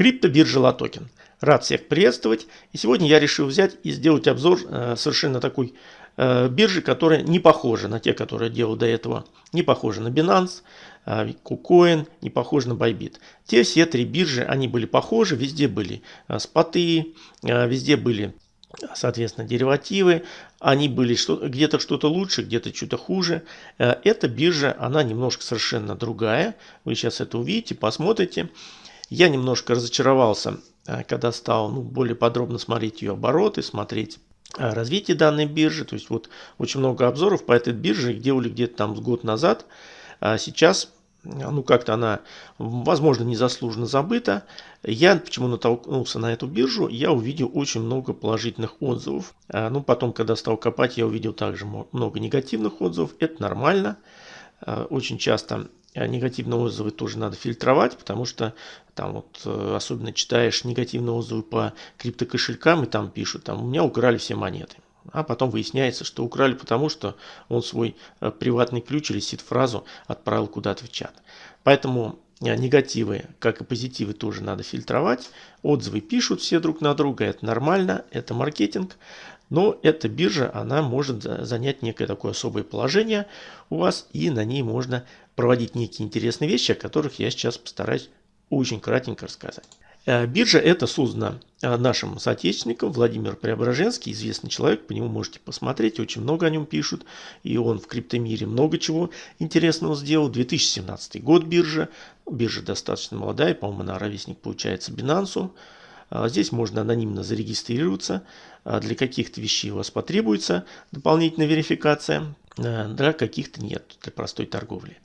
Криптобиржа LATOKEN. Рад всех приветствовать. И сегодня я решил взять и сделать обзор э, совершенно такой э, биржи, которая не похожа на те, которые делал до этого. Не похожа на Binance, э, KuCoin, не похожа на Bybit. Те все три биржи, они были похожи, везде были э, споты, э, везде были соответственно, деривативы, они были что, где-то что-то лучше, где-то что-то хуже. Э, эта биржа, она немножко совершенно другая. Вы сейчас это увидите, посмотрите. Я немножко разочаровался, э, когда стал ну, более подробно смотреть ее обороты, смотреть э, развитие данной биржи. То есть вот очень много обзоров по этой бирже делали где-то там год назад. А сейчас ну как-то она, возможно, незаслуженно забыта. Я почему натолкнулся на эту биржу, я увидел очень много положительных отзывов. А, ну потом, когда стал копать, я увидел также много негативных отзывов. Это нормально. А, очень часто негативные отзывы тоже надо фильтровать, потому что там вот э, особенно читаешь негативные отзывы по криптокошелькам и там пишут, там у меня украли все монеты. А потом выясняется, что украли потому, что он свой э, приватный ключ или сид-фразу отправил куда-то в чат. Поэтому э, негативы, как и позитивы, тоже надо фильтровать. Отзывы пишут все друг на друга, это нормально, это маркетинг. Но эта биржа, она может занять некое такое особое положение у вас, и на ней можно проводить некие интересные вещи, о которых я сейчас постараюсь очень кратенько рассказать. Э, биржа это создана э, нашим соотечественником Владимир Преображенский, известный человек, по нему можете посмотреть, очень много о нем пишут, и он в криптомире много чего интересного сделал. 2017 год биржа, биржа достаточно молодая, по-моему, она ровесник получается Binance. Э, здесь можно анонимно зарегистрироваться, для каких-то вещей у вас потребуется дополнительная верификация, для каких-то нет, для простой торговли.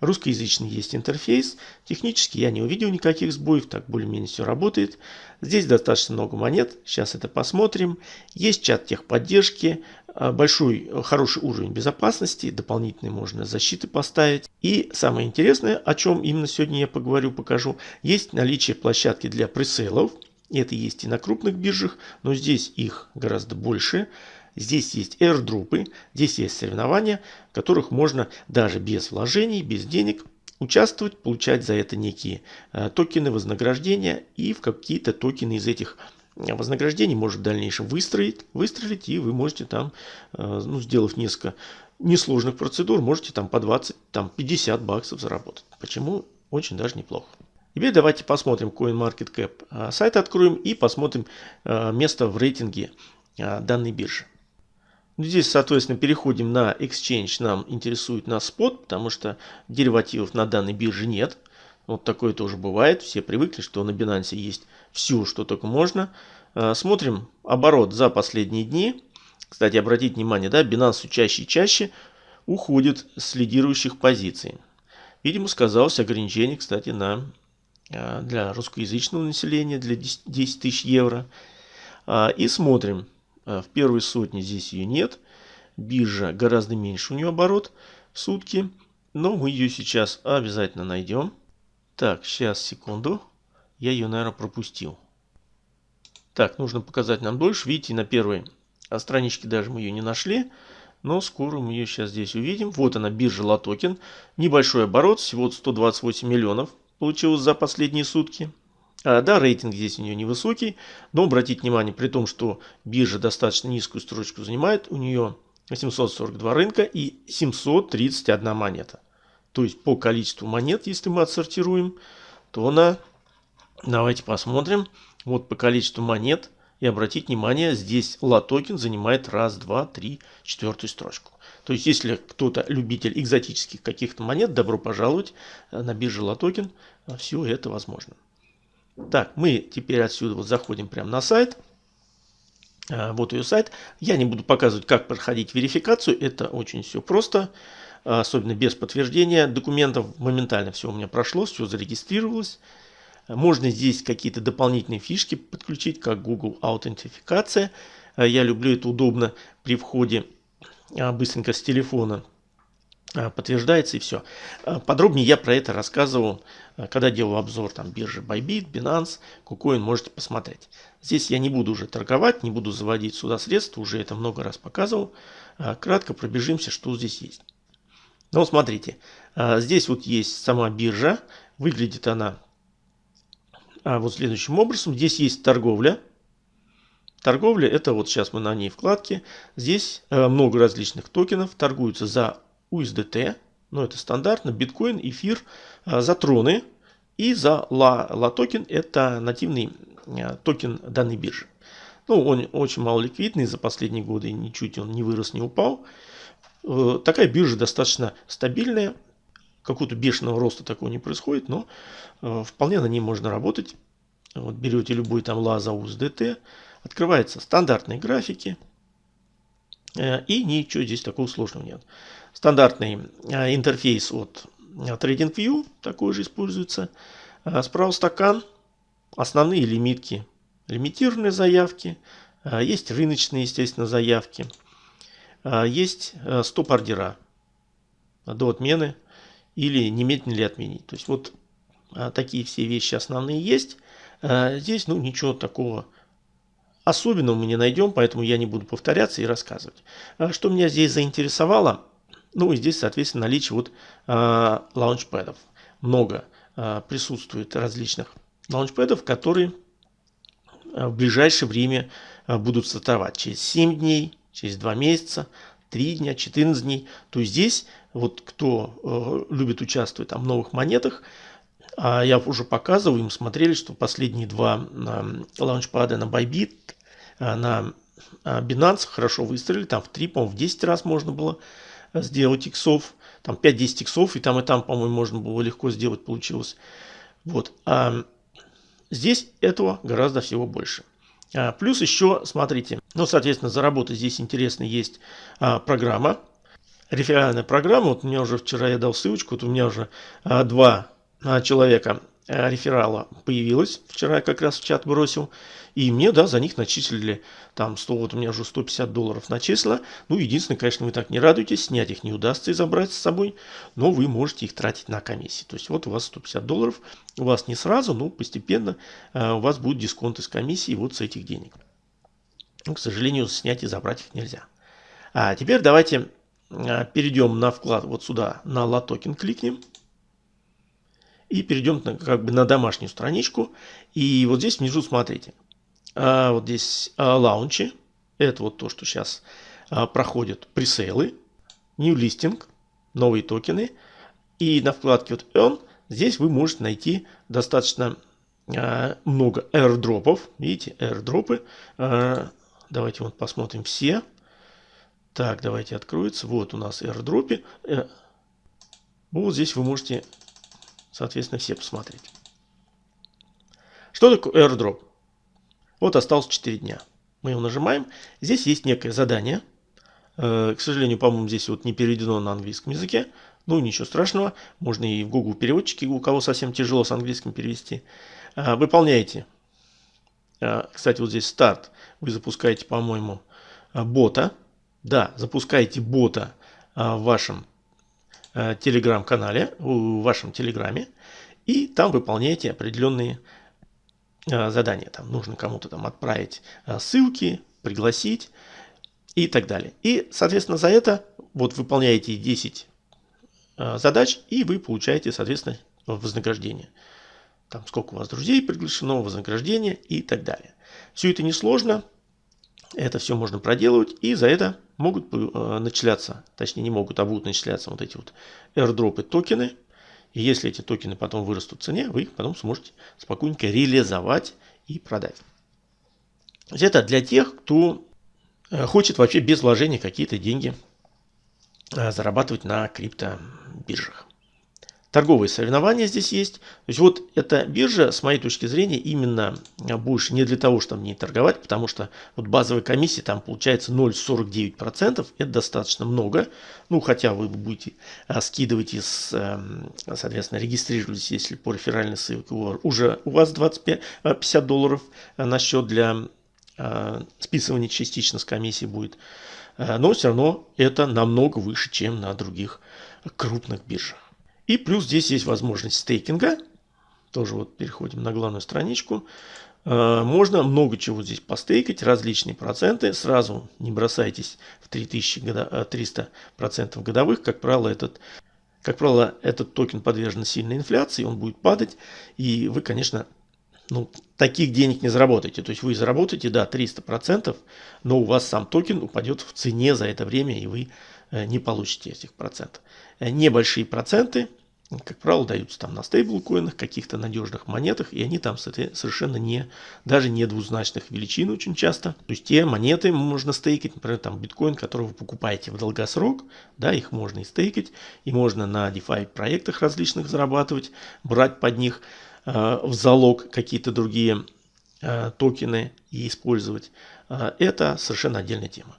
Русскоязычный есть интерфейс. Технически я не увидел никаких сбоев, так более-менее все работает. Здесь достаточно много монет, сейчас это посмотрим. Есть чат техподдержки, а, большой, хороший уровень безопасности, дополнительные можно защиты поставить. И самое интересное, о чем именно сегодня я поговорю, покажу, есть наличие площадки для пресейлов. Это есть и на крупных биржах, но здесь их гораздо больше. Здесь есть airdropы, здесь есть соревнования, в которых можно даже без вложений, без денег участвовать, получать за это некие э, токены вознаграждения и в какие-то токены из этих э, вознаграждений может в дальнейшем выстроить, выстрелить и вы можете там, э, ну, сделав несколько несложных процедур, можете там по 20, там 50 баксов заработать. Почему? Очень даже неплохо. Теперь давайте посмотрим CoinMarketCap сайт откроем и посмотрим место в рейтинге данной биржи. Ну, здесь, соответственно, переходим на Exchange. Нам интересует нас спот, потому что деривативов на данной бирже нет. Вот такое тоже бывает. Все привыкли, что на Binance есть все, что только можно. А, смотрим оборот за последние дни. Кстати, обратите внимание, да, Binance чаще и чаще уходит с лидирующих позиций. Видимо, сказалось ограничение, кстати, на, а, для русскоязычного населения, для 10 тысяч евро. А, и смотрим. А, в первой сотне здесь ее нет. Биржа гораздо меньше у нее оборот в сутки. Но мы ее сейчас обязательно найдем. Так, сейчас, секунду. Я ее, наверное, пропустил. Так, нужно показать нам дольше. Видите, на первой страничке даже мы ее не нашли. Но скоро мы ее сейчас здесь увидим. Вот она, биржа Latoken. Небольшой оборот, всего 128 миллионов получилось за последние сутки. А, да, рейтинг здесь у нее невысокий, но обратите внимание, при том, что биржа достаточно низкую строчку занимает, у нее 842 рынка и 731 монета. То есть по количеству монет, если мы отсортируем, то она, давайте посмотрим, вот по количеству монет, и обратите внимание, здесь Latoken занимает раз, два, три, четвертую строчку. То есть, если кто-то любитель экзотических каких-то монет, добро пожаловать на бирже Latoken, все это возможно. Так, мы теперь отсюда вот заходим прямо на сайт. А, вот ее сайт. Я не буду показывать, как проходить верификацию. Это очень все просто. Особенно без подтверждения документов. Моментально все у меня прошло, все зарегистрировалось. Можно здесь какие-то дополнительные фишки подключить, как Google аутентификация. Я люблю это удобно при входе быстренько с телефона Э, подтверждается и все. Э, подробнее я про это рассказывал, когда делал обзор там биржи Bybit, Binance, KuCoin, можете посмотреть. Здесь я не буду уже торговать, не буду заводить сюда средства, уже это много раз показывал. Кратко пробежимся, что здесь есть. Ну, смотрите, здесь вот есть сама биржа, выглядит она а, вот следующим образом. Здесь есть торговля. Торговля это вот сейчас мы на ней вкладке. Здесь э, много различных токенов торгуются за USDT. Но это стандартно. Биткоин, эфир, э, за троны. И за LA, LA токен это нативный э, токен данной биржи. Ну, он очень мало ликвидный за последние годы, ничуть он не вырос, не упал. Такая биржа достаточно стабильная, какого-то бешеного роста такого не происходит, но вполне на ней можно работать. Вот берете любой там лазаус ДТ, открываются стандартные графики, э, и ничего здесь такого сложного нет. Стандартный интерфейс от TradingView такой же используется. Справа стакан, основные лимитки лимитированные заявки, есть рыночные, естественно, заявки, есть стоп-ордера до отмены или немедленно ли отменить. То есть вот такие все вещи основные есть. Здесь ну ничего такого особенного мы не найдем, поэтому я не буду повторяться и рассказывать. Что меня здесь заинтересовало, ну и здесь, соответственно, наличие вот лаунчпэдов. Много присутствует различных лаунчпэдов, которые Э, в ближайшее время э, будут стартовать через 7 дней, через 2 месяца, 3 дня, 14 дней. То есть здесь, вот кто э, любит участвовать там, в новых монетах, а я уже показывал, им смотрели, что последние два лаунчпада на Bybit, на Binance хорошо выстрелили, там в 3, по-моему, в 10 раз можно было сделать иксов, там 5-10 иксов, и там, и там, по-моему, можно было легко сделать, получилось. Вот. А Здесь этого гораздо всего больше. А, плюс еще, смотрите, ну, соответственно, заработать здесь интересно есть а, программа, реферальная программа. Вот у меня уже вчера я дал ссылочку, вот у меня уже а, два а, человека а, реферала появилось. Вчера я как раз в чат бросил. И мне, да, за них начислили там 100, вот у меня уже 150 долларов начислено. Ну, единственное, конечно, вы так не радуетесь, снять их не удастся и забрать с собой, но вы можете их тратить на комиссии. То есть вот у вас 150 долларов, у вас не сразу, но постепенно э, у вас будет дисконт из комиссии вот с этих денег. Но, к сожалению, снять и забрать их нельзя. А теперь давайте э, перейдем на вклад вот сюда, на Latoken кликнем. И перейдем на, как бы на домашнюю страничку. И вот здесь внизу смотрите а, вот здесь а, лаунчи. Это вот то, что сейчас а, проходят пресейлы. New Listing, новые токены. И на вкладке вот Earn здесь вы можете найти достаточно а, много airdropов. Видите, airdropы. А, давайте вот посмотрим все. Так, давайте откроется. Вот у нас airdropы. Э, вот здесь вы можете, соответственно, все посмотреть. Что такое airdrop? Вот осталось 4 дня. Мы его нажимаем. Здесь есть некое задание. Э, к сожалению, по-моему, здесь вот не переведено на английском языке. Ну, ничего страшного. Можно и в Google переводчике, у кого совсем тяжело с английским перевести. Э, выполняете. Э, кстати, вот здесь старт. Вы запускаете, по-моему, бота. Да, запускаете бота в вашем телеграм-канале, в вашем телеграме. И там выполняете определенные Э, задание. Там нужно кому-то там отправить э, ссылки, пригласить и так далее. И, соответственно, за это вот выполняете 10 э, задач, и вы получаете, соответственно, вознаграждение. Там сколько у вас друзей приглашено, вознаграждение и так далее. Все это несложно, это все можно проделывать, и за это могут начисляться, точнее не могут, а будут начисляться вот эти вот airdropы токены, и если эти токены потом вырастут в цене, вы их потом сможете спокойненько реализовать и продать. Это для тех, кто э, хочет вообще без вложения какие-то деньги э, зарабатывать на криптобиржах торговые соревнования здесь есть. То есть вот эта биржа, с моей точки зрения, именно больше не для того, чтобы не торговать, потому что вот базовая комиссия там получается 0,49%, это достаточно много. Ну, хотя вы будете а, скидывать из, эм, соответственно, регистрируйтесь, если по реферальной ссылке уже у вас 25, 50 а, долларов на счет для а, списывания частично с комиссии будет. Но все равно это намного выше, чем на других крупных биржах. И плюс здесь есть возможность стейкинга. Тоже вот переходим на главную страничку. Э, можно много чего здесь постейкать, различные проценты. Сразу не бросайтесь в 3300 процентов годовых. Как правило, этот, как правило, этот токен подвержен сильной инфляции, он будет падать. И вы, конечно, ну, таких денег не заработаете. То есть вы заработаете, да, 300%, но у вас сам токен упадет в цене за это время, и вы э, не получите этих процентов. Э, небольшие проценты, как правило, даются там на стейблкоинах, каких-то надежных монетах, и они там совершенно не, даже не двузначных величин очень часто. То есть те монеты можно стейкать, например, там биткоин, который вы покупаете в долгосрок, да, их можно и стейкать, и можно на DeFi проектах различных зарабатывать, брать под них э, в залог какие-то другие э, токены и использовать. Э, это совершенно отдельная тема.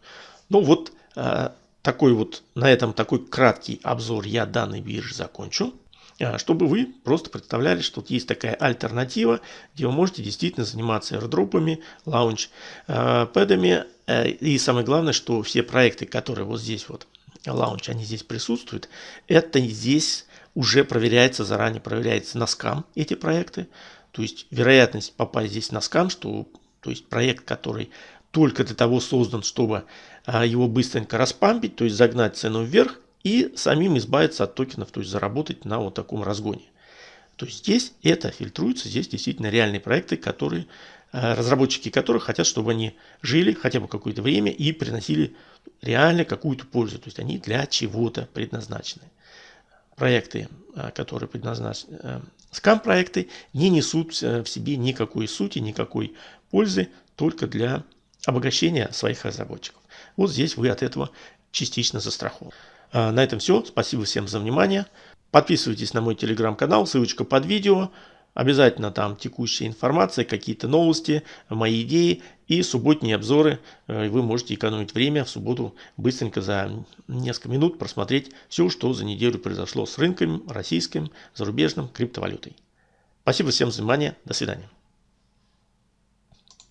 Ну вот э, такой вот, на этом такой краткий обзор я данной биржи закончу. А, чтобы вы просто представляли, что есть такая альтернатива, где вы можете действительно заниматься airdropами, лаунч-пэдами. Э, и самое главное, что все проекты, которые вот здесь вот, лаунч, они здесь присутствуют, это здесь уже проверяется, заранее проверяется на скам эти проекты. То есть вероятность попасть здесь на скам, что то есть проект, который только для того создан, чтобы а, его быстренько распампить, то есть загнать цену вверх и самим избавиться от токенов, то есть заработать на вот таком разгоне. То есть здесь это фильтруется, здесь действительно реальные проекты, которые, а, разработчики которых хотят, чтобы они жили хотя бы какое-то время и приносили реально какую-то пользу. То есть они для чего-то предназначены. Проекты, а, которые предназначены, скам-проекты, не несут в себе никакой сути, никакой пользы, только для обогащения своих разработчиков. Вот здесь вы от этого частично застрахованы. А, на этом все. Спасибо всем за внимание. Подписывайтесь на мой телеграм-канал, ссылочка под видео. Обязательно там текущая информация, какие-то новости, мои идеи и субботние обзоры. Э, вы можете экономить время в субботу быстренько за несколько минут просмотреть все, что за неделю произошло с рынком российским, зарубежным, криптовалютой. Спасибо всем за внимание. До свидания.